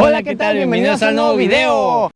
Hola, ¿qué tal? Bienvenidos al nuevo video.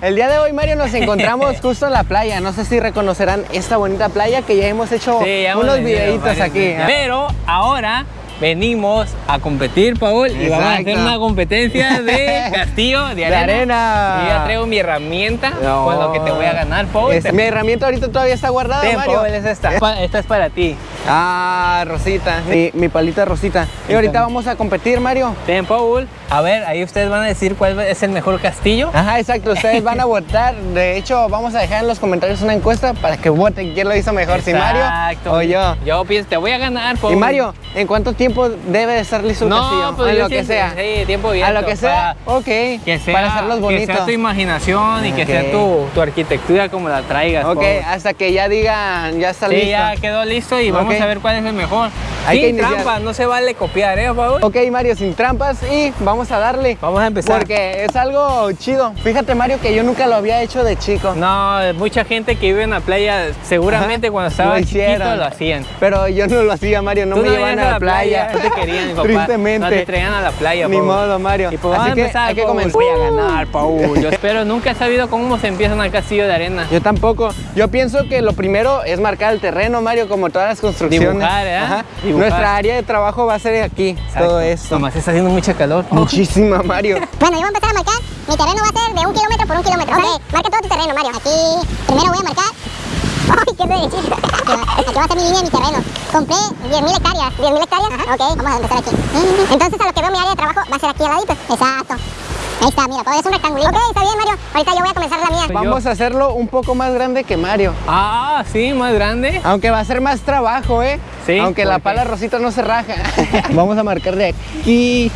El día de hoy, Mario, nos encontramos justo en la playa. No sé si reconocerán esta bonita playa que ya hemos hecho Sí, ya hemos unos videitos aquí. veces. Pero ahora venimos a competir, Paul, y vamos a hacer una competencia de castillo de De arena. arena. Y ya traigo mi herramienta No. con lo que te voy a ganar, Paul. Es- mi herramienta ahorita todavía está guardada, Mario. Paul, es esta. Pa- Esta es para ti. Ah, Rosita. Mi, mi palita Rosita. Y ahorita vamos a competir, Mario. Ten, Paul. A ver, ahí ustedes van a decir cuál es el mejor castillo. Ajá, exacto. Ustedes van a votar. De hecho, vamos a dejar en los comentarios una encuesta para que voten quién lo hizo mejor, si Mario o yo. Yo pienso, te voy a ganar, Paul. Y Mario, ¿en cuánto tiempo debe de estar listo el castillo? No, pues en yo lo que sea. Sí, tiempo bien. a lo que sea, ok. Que sea, para hacerlos que bonitos. sea tu imaginación y que sea tu, tu arquitectura como la traigas. Ok, hasta que ya digan, ya está Sí, listo. ya quedó listo y vamos a ver cuál es el mejor. Hay que Sin iniciar. trampa, no se vale copiar, ¿eh, Paul? Ok, Mario, sin trampas y vamos a darle. Vamos a empezar. Porque es algo chido. Fíjate, Mario, que yo nunca lo había hecho de chico. No, mucha gente que vive en la playa, seguramente Ajá, cuando estaba lo chiquito hicieron. lo hacían. Pero yo no lo hacía, Mario, no Tú me llevaban ibas a la playa. No te querían, papá. Tristemente. No te traían a la playa, Ni Paul. modo, Mario. Y pues vamos Así a que empezar, hay que comenzar. Voy a ganar, Paul. Yo espero, nunca he sabido cómo se empieza un castillo de arena. Yo tampoco. Yo pienso que lo primero es marcar el terreno, Mario, como todas las construcciones. Dibujar, ¿eh? Dibujar. Nuestra área de trabajo va a ser aquí, todo esto. Nomás está haciendo mucha calor. Muchísima, Mario. Bueno, yo voy a empezar a marcar. Mi terreno va a ser de un kilómetro por un kilómetro. Ok, marca todo tu terreno, Mario. Aquí, primero voy a marcar. ¡Ay, qué derechito! Aquí va a ser mi línea de mi terreno. Compré 10.000 hectáreas. ¿10.000 hectáreas? Ok, vamos a empezar aquí. Entonces, a lo que veo mi área de trabajo va a ser aquí al ladito. Exacto. Ahí está, mira, todo es un rectangulito. Ok, está bien, Mario. Ahorita yo voy a comenzar la mía. Vamos a hacerlo un poco más grande que Mario. Ah, sí, más grande. Aunque va a ser más trabajo, ¿eh? Sí, Aunque la pala rosita no se raja. Vamos a marcar de aquí.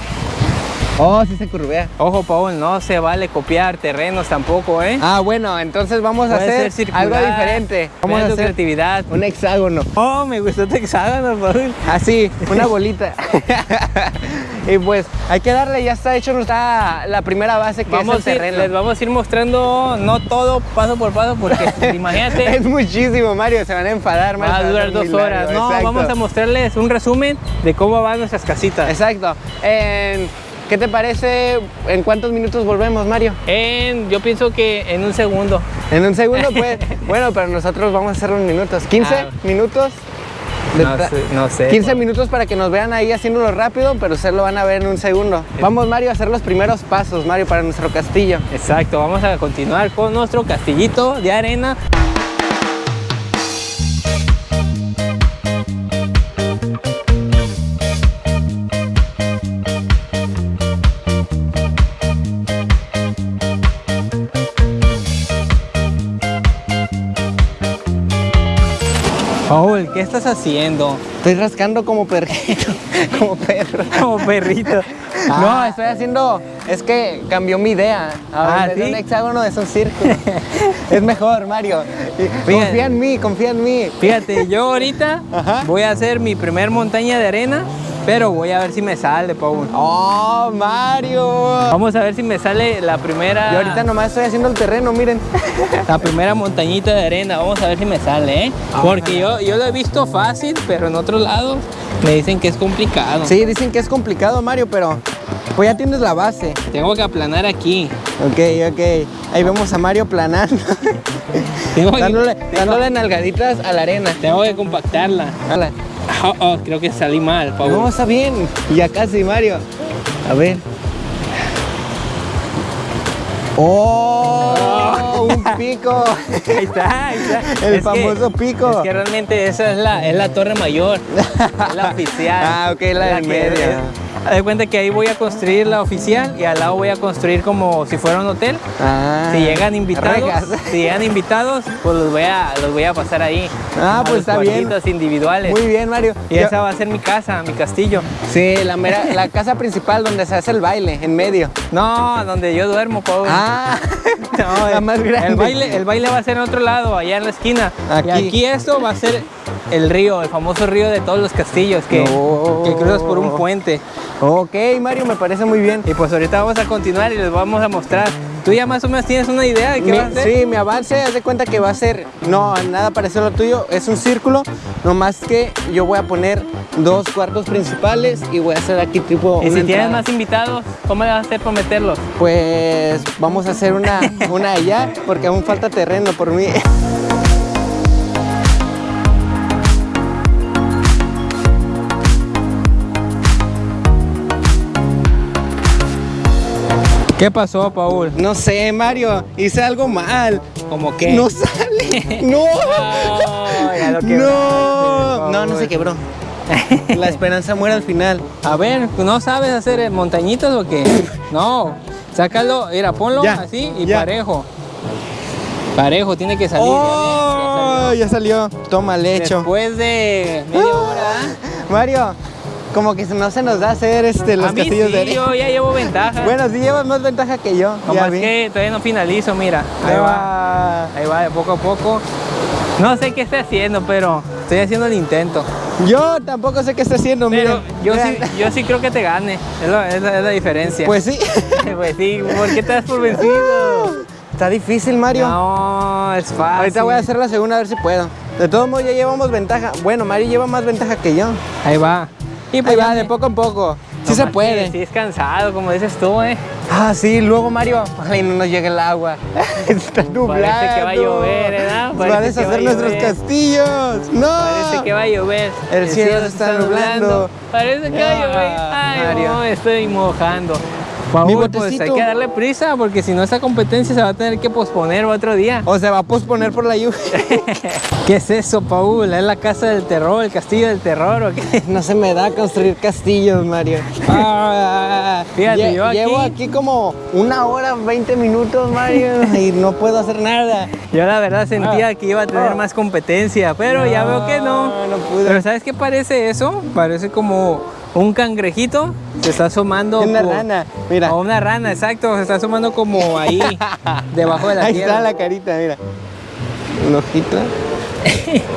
Oh, sí se curvea. Ojo, Paul, no se vale copiar terrenos tampoco, ¿eh? Ah, bueno, entonces vamos a hacer algo diferente. Vamos a hacer creatividad. un hexágono. Oh, me gustó tu hexágono, Paul. Así, una bolita. y pues hay que darle, ya está hecho nuestra, la primera base que Vamos es el ir- terreno. les vamos a ir mostrando, no todo paso por paso, porque imagínate, Es muchísimo, Mario, se van a enfadar. va a durar dos horas. largo, No, exacto. vamos a mostrarles un resumen de cómo van nuestras casitas. Exacto. En- ¿Qué te parece? ¿En cuántos minutos volvemos, Mario? En, yo pienso que en un segundo. En un segundo, pues. bueno, pero nosotros vamos a hacer unos minutos. 15 Ah. minutos. de No sé, no sé. 15 minutos para que nos vean ahí haciéndolo rápido, pero ustedes lo van a ver en un segundo. Vamos, Mario, a hacer los primeros pasos, Mario, para nuestro castillo. Exacto, vamos a continuar con nuestro castillito de arena. ¿Qué estás haciendo? Estoy rascando como perrito, como perro. Como perrito. No, estoy haciendo. Es que cambió mi idea. Ahora Ah, ¿sí? un hexágono es un círculo. es mejor, Mario. Fíjate. Confía en mí, confía en mí. Fíjate, yo ahorita Ajá. voy a hacer mi primer montaña de arena, pero voy a ver si me sale, Paul. ¡Oh, Mario! Vamos a ver si me sale la primera. Yo ahorita nomás estoy haciendo el terreno, miren. La primera montañita de arena, vamos a ver si me sale, ¿eh? Porque yo, yo lo he visto fácil, pero en otros lados me dicen que es complicado. Sí, dicen que es complicado, Mario, pero pues ya tienes la base. Tengo que aplanar aquí. Ok, ok. Ahí vemos a Mario planando. Dándole, dándole nalgaditas a la arena. tengo que compactarla. Oh, oh, creo que salí mal, Paul. No, está bien. Ya casi, Mario. A ver. ¡Oh! ¡Un pico! Ahí está, ahí está. El Es que- famoso pico. Es que realmente esa es la, es la torre mayor, es la oficial. Ah, ok, la del que- medio. Haz de cuenta que ahí voy a construir la oficial y al lado voy a construir como si fuera un hotel. Ah, Si llegan invitados, rejas. si llegan invitados, pues los voy a, los voy a pasar ahí. Ah, pues está bien. individuales. Muy bien, Mario. Y Yo- esa va a ser mi casa, mi castillo. Sí, la, mera- la casa principal donde se hace el baile, en medio. No, donde yo duermo, Pau. Ah, No, la el- más grande. El baile, el baile va a ser en otro lado, allá en la esquina. Aquí. Y aquí esto va a ser el río, el famoso río de todos los castillos que, No. que cruzas por un puente. Ok, Mario, me parece muy bien. Y pues ahorita vamos a continuar y les vamos a mostrar. ¿Tú ya más o menos tienes una idea de qué Mi- va a ser? sí, mi avance, haz de cuenta que va a ser, no, nada parecido a lo tuyo, es un círculo, nomás que yo voy a poner dos cuartos principales y voy a hacer aquí tipo Y una si tienes entrada. más invitados, ¿cómo le vas a hacer por meterlos? Pues vamos a hacer una, una allá, porque aún falta terreno por mí. ¿Qué pasó, Paul? No sé, Mario, hice algo mal. ¿Cómo qué? No sale. No. No, ya lo No. No, se quebró. La esperanza muere al final. A ver, ¿no sabes hacer eh, montañitas o qué? No, sácalo, mira, ponlo Ya, así y ya. parejo. Parejo, tiene que salir. ya Oh, ves, ya salió. Toma ya salió. lecho. Después de media hora. Mario, como que no se nos da hacer este, los a mí castillos sí, de arena. yo ya llevo ventaja. Bueno, sí llevas más ventaja que yo. Como ya es vi. que todavía no finalizo, mira. Ahí va, Ah, ahí va, de poco a poco. No sé qué estoy haciendo, pero estoy haciendo el intento. Yo tampoco sé qué está haciendo, Pero miren. yo sí, yo sí creo que te gane. Es, lo- es la, es la diferencia. Pues sí. pues sí, ¿por qué te das por vencido? Está difícil, Mario. No, es fácil. Ahorita voy a hacer la segunda a ver si puedo. De todos modos ya llevamos ventaja. Bueno, Mario lleva más ventaja que yo. Ahí va. Y Ahí pues va, ya de poco en poco. Sí se puede. Sí, es cansado, como dices tú, ¿eh? Ah, sí, luego Mario. Ay, no nos llega el agua. Está nublado. Parece que va a llover, ¿eh? Va a Parece que va deshacer a nuestros llover. castillos. No. Parece que va a llover. El cielo se está nublando. Parece que va a llover. Ah, Ay, Mario. no, estoy mojando. Mi Paul, pues hay que darle prisa porque si no esta competencia se va a tener que posponer otro día. O se va a posponer por la lluvia. ¿Qué es eso, Paul? ¿Es la casa del terror, el castillo del terror o qué? No se me da construir castillos, Mario. Ah, Fíjate, lle- yo aquí- Llevo aquí como una hora, 20 minutos, Mario, y no puedo hacer nada. Yo la verdad sentía Ah. que iba a tener Ah. más competencia, pero ya veo que no. No, no pude. Pero ¿sabes qué parece eso? Parece como un cangrejito se está asomando. Una rana, mira. O una rana, exacto. Se está asomando como ahí, debajo de la Ahí tierra. está la carita, mira. Un ojito.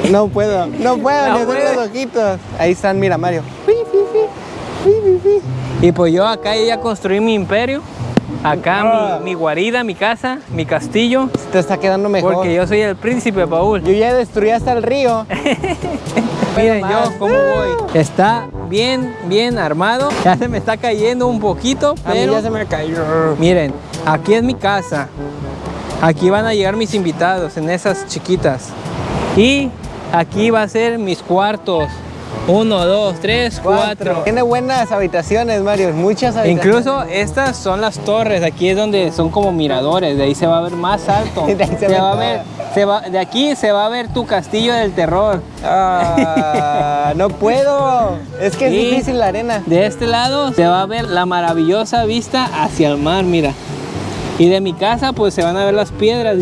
No puedo, no puedo No puede. los ojitos. Ahí están, mira, Mario. Y pues yo acá ya construí mi imperio. Acá Ah. mi, mi guarida, mi casa, mi castillo. Te está quedando mejor. Porque yo soy el príncipe, Paul. Yo ya destruí hasta el río. Miren yo cómo voy. Está bien, bien armado. Ya se me está cayendo un poquito, A mí pero ya se me cayó. miren, aquí es mi casa. Aquí van a llegar mis invitados en esas chiquitas. Y aquí va a ser mis cuartos. Uno, dos, tres, cuatro. Tiene buenas habitaciones, Mario. Muchas habitaciones. Incluso estas son las torres, aquí es donde son como miradores, de ahí se va a ver más alto. De ahí se Se va a ver, se va, de aquí se va a ver tu castillo del terror. Ah, no puedo. Es que es difícil la arena. De este lado se va a ver la maravillosa vista hacia el mar, mira. Y de mi casa pues se van a ver las piedras.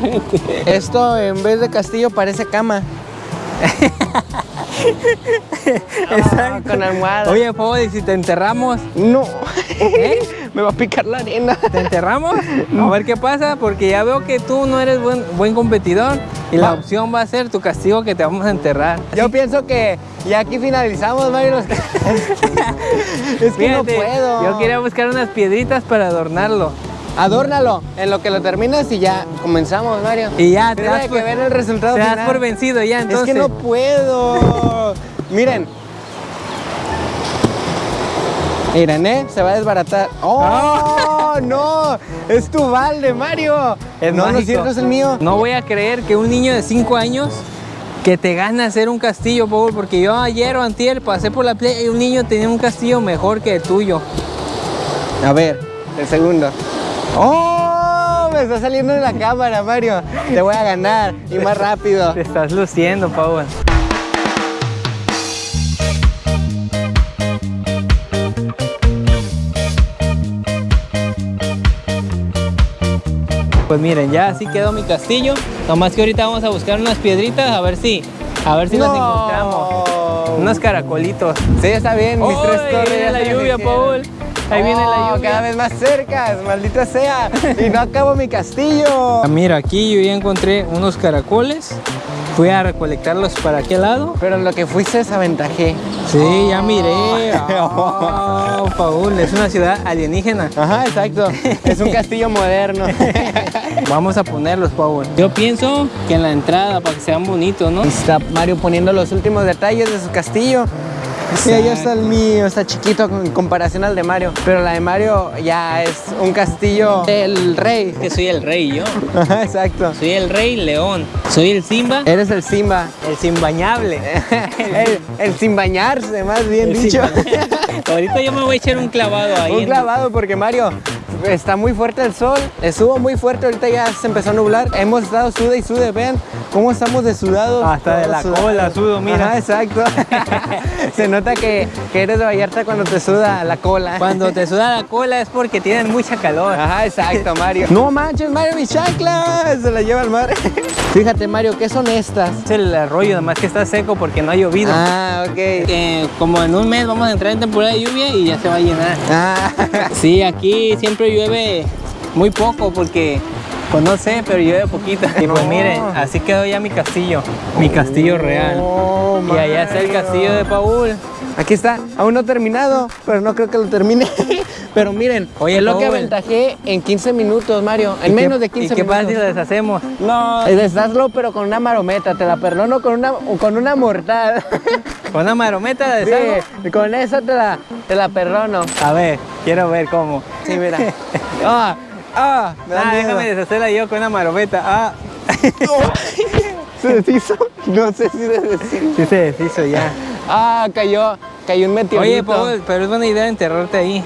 Esto en vez de castillo parece cama. Ah, con almohada. Oye, Pau, ¿y si te enterramos? No. ¿Eh? Me va a picar la arena. ¿Te enterramos? A ver qué pasa, porque ya veo que tú no eres buen, buen competidor y la opción va a ser tu castigo que te vamos a enterrar. Yo pienso que ya aquí finalizamos, Mario. los- es que no puedo. Yo quería buscar unas piedritas para adornarlo. Adórnalo en lo que lo terminas y ya comenzamos, Mario. Y ya, te das, que por, ver el resultado te das final. por vencido ya, entonces. Es que no puedo. Miren. Miren, ¿eh? Se va a desbaratar. ¡Oh, no! Es tu balde, Mario. Es no, no es cierto, es el mío. No voy a creer que un niño de 5 años que te gane hacer un castillo, Paul, porque yo ayer o antier pasé por la playa y un niño tenía un castillo mejor que el tuyo. A ver, el segundo. ¡Oh! Me está saliendo en la cámara, Mario. Te voy a ganar y más rápido. Te estás luciendo, Paul. Pues miren, ya así quedó mi castillo. Nomás que ahorita vamos a buscar unas piedritas a ver si, a ver si las No. encontramos. Unos caracolitos. Sí, está bien. Mis tres ¡Ay, torres. viene ya la lluvia. Paul! Ahí viene la Oh, lluvia. Cada vez más cerca, maldita sea. Y no acabo mi castillo. Ah, Mira, aquí yo ya encontré unos caracoles. Fui a recolectarlos para aquel lado. Pero en lo que fuiste desaventajé. Sí, ya miré. Oh, Paul, es una ciudad alienígena. Ajá, exacto. Es un castillo moderno. Vamos a ponerlos, Paul. Yo pienso que en la entrada, para que sean bonitos, ¿no? Está Mario poniendo los últimos detalles de su castillo. Sí, ahí está el mío, está chiquito en comparación al de Mario. Pero la de Mario ya es un castillo del rey. Que soy el rey yo. Ajá, exacto. Soy el rey león. Soy el Simba, Eres el Simba. el sin bañable. El, el sin bañarse, más bien El dicho. Ahorita yo me voy a echar un clavado ahí. Un clavado porque Mario está muy fuerte el sol, estuvo muy fuerte, ahorita ya se empezó a nublar. Hemos estado sude y sude, vean cómo estamos de sudados. Hasta de la sudados. cola sudo, mira. Ajá, exacto. se nota que, que eres de Vallarta cuando te suda la cola. Cuando te suda la cola es porque tienes mucha calor. Ajá, exacto, Mario. No manches, Mario, mis chanclas. Se la lleva al mar. Fíjate, Mario, ¿qué son estas? Es el arroyo, nada más que está seco porque no ha llovido. Ah, ok. Eh, como en un mes vamos a entrar en temporada de lluvia y ya se va a llenar. Ah, Sí, aquí siempre llueve muy poco porque, pues no sé, pero llueve poquito. Y pues miren, así quedó ya mi castillo, mi castillo real. Oh, Y allá está el castillo de Paul. Aquí está, aún no terminado, pero no creo que lo termine. pero miren, Oye, es lo que aventajé en 15 minutos, Mario. En ¿Y menos qué- de 15 ¿Y qué pasa si minutos. lo deshacemos? No, deshazlo, pero con una marometa. Te la perdono con una, con una mortal. ¿Con una marometa de deshago? sí, con esa te la, te la perdono. A ver, quiero ver cómo. Sí, mira. Ah, ah, me da Ah, miedo. déjame deshacerla yo con una marometa. Ah, ¿Se deshizo? No sé si deshizo. sí se deshizo ya. Ah, cayó, cayó un meteorito. Oye, Paul, pero es buena idea enterrarte ahí.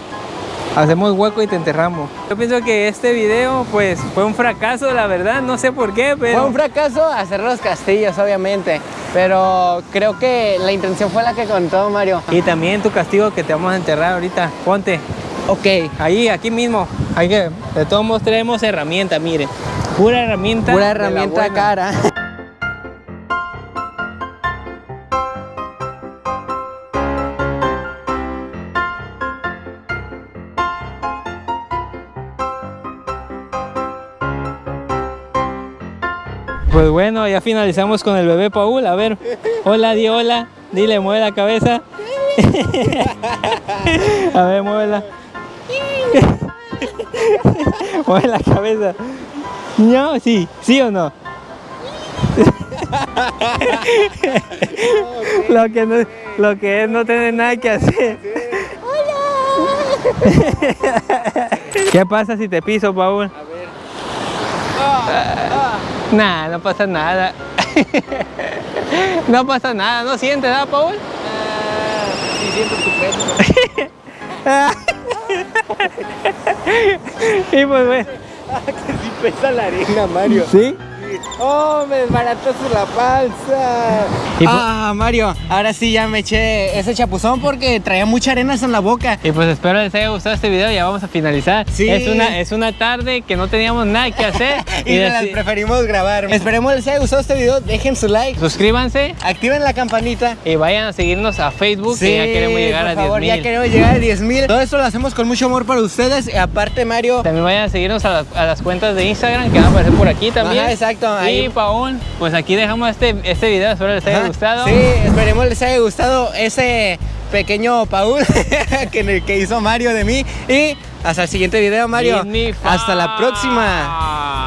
Hacemos hueco y te enterramos. Yo pienso que este video, pues, fue un fracaso, la verdad. No sé por qué, pero... Fue un fracaso hacer los castillos, obviamente. Pero creo que la intención fue la que contó Mario. Y también tu castigo que te vamos a enterrar ahorita. Ponte. Ok, Ahí, aquí mismo. Hay que, de todos modos traemos herramienta, miren. Pura herramienta. pura herramienta cara. Pues bueno, ya finalizamos con el bebé Paul. A ver, hola, di hola. Dile, mueve la cabeza. A ver, muévela. mueve la cabeza. No, sí, sí o no. lo, que no, lo que es no tener nada que hacer. ¿Qué pasa si te piso, Paul? Nah, no pasa nada. no pasa nada, ¿no sientes nada, Paul? Sí, siento tu peso. y pues bueno, Sí pesa la arena, Mario. ¿sí? ¡Oh, me desbarataste la panza! Ah, Mario, ahora sí ya me eché ese chapuzón porque traía mucha arena en la boca. Y pues espero les haya gustado este video, ya vamos a finalizar. Sí. Es una, es una tarde que no teníamos nada que hacer. Y las preferimos grabar. Esperemos les haya gustado este video. Dejen su like, suscríbanse activen la campanita. y vayan a seguirnos a Facebook que ya queremos llegar por a favor, 10 ya mil. queremos llegar a 10 mil. Todo esto lo hacemos con mucho amor para ustedes. Y aparte, Mario. También vayan a seguirnos a, las- a las cuentas de Instagram que van a aparecer por aquí también. Ajá, exacto, ahí. Y Paul, pues aquí dejamos este, este video, espero les haya Ajá, gustado. Sí, esperemos les haya gustado ese pequeño Paul que, que hizo Mario de mí. Y hasta el siguiente video, Mario. Hasta la próxima.